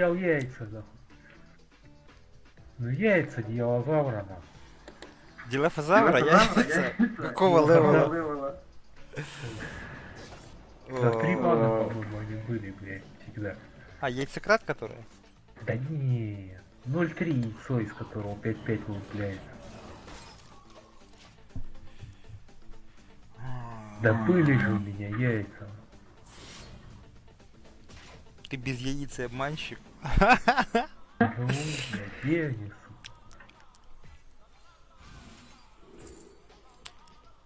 потерял яйца, да. Ну яйца дилозавра, да. Дилофазавра, яйца? Какого левела? За три О, мана, по-моему, они были, блядь, всегда. А, яйцекрат который? Да не, 0,3 яйцо, из которого 5-5 выпляется. Да были же у меня яйца. Ты без яиц и обманщик.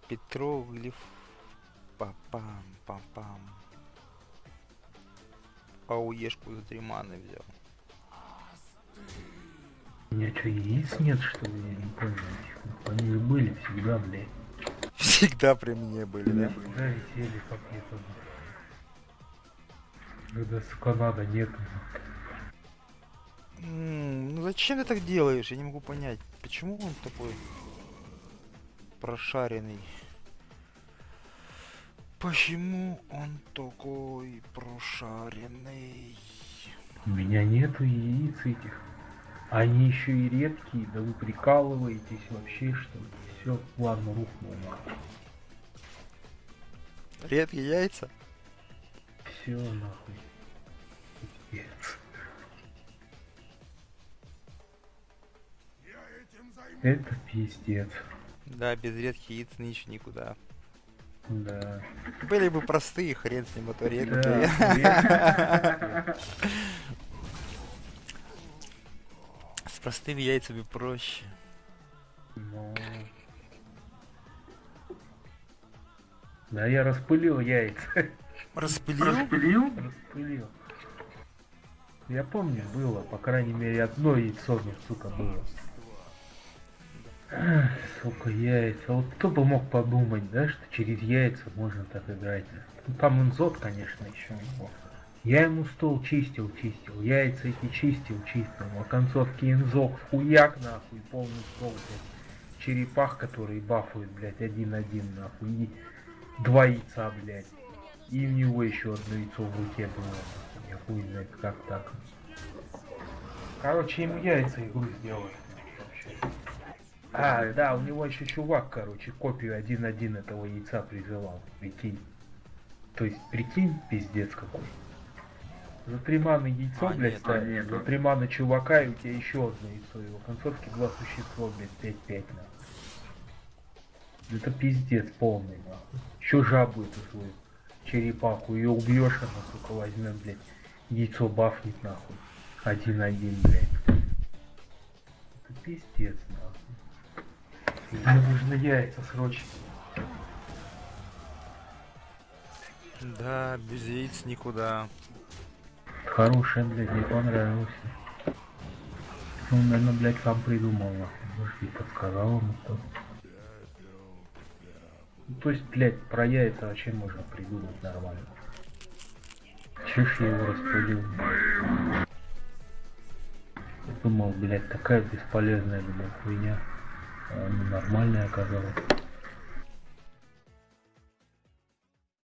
Петроглиф. Папам, папам. Ауешку за три маны взял. У меня что, яиц нет, что ли? Я не понял. Они же были всегда, блядь. Всегда при мне были, да? Всегда висели пакетом. Когда, сука, надо, нет. Ну зачем ты так делаешь? Я не могу понять. Почему он такой прошаренный? Почему он такой прошаренный? У меня нету яиц этих. Они еще и редкие, да вы прикалываетесь вообще, что ли? Все, ладно, рухнул нахуй. Редкие яйца? Все нахуй. Пиздец. Это пиздец. Да, без редких яиц ничего никуда. Да. Были бы простые, хрен с ним, а то редкие. Да. С простыми яйцами проще. Ну. Да я распылил яйца. Распылил? Распылил. Я помню, было, по крайней мере, одно яйцо мне, сука, было. Ах, Сука, яйца. Вот кто бы мог подумать, да, что через яйца можно так играть. Ну, там инзот, конечно, еще. Я ему стол чистил, чистил, яйца эти чистил, чистил. А концовке инзок, хуяк, нахуй, полный стол, блядь. Черепах, который бафует, блядь, один-один, нахуй. И два яйца, блядь. И у него еще одно яйцо в руке было. Я хуй знает, как так. Короче, ему яйца игру сделали. А, да, у него еще чувак, короче, копию 1-1 этого яйца призывал. Прикинь. То есть, прикинь, пиздец какой. За три маны яйцо, А, блядь, нет, ставишь, нет. за три маны чувака, и у тебя еще одно яйцо. Его концовки два существа, блядь, 5-5 нахуй. Это пиздец полный, нахуй. Еще жабу эту свою черепаху, ее убьешь, она, сука, возьмет, блядь, яйцо бафнет, нахуй. Один-один, блядь. Это пиздец, нахуй. Мне нужны яйца срочно. Да, без яиц никуда. Хорошая, блядь, мне понравился. Он, наверное, блядь, сам придумал, нахуй. Может, и подсказал ему кто Ну, то есть, блядь, про яйца вообще можно придумать нормально. Ж я его распылил? Думал, блядь, такая бесполезная, блядь, хуйня. А нормальная оказалась.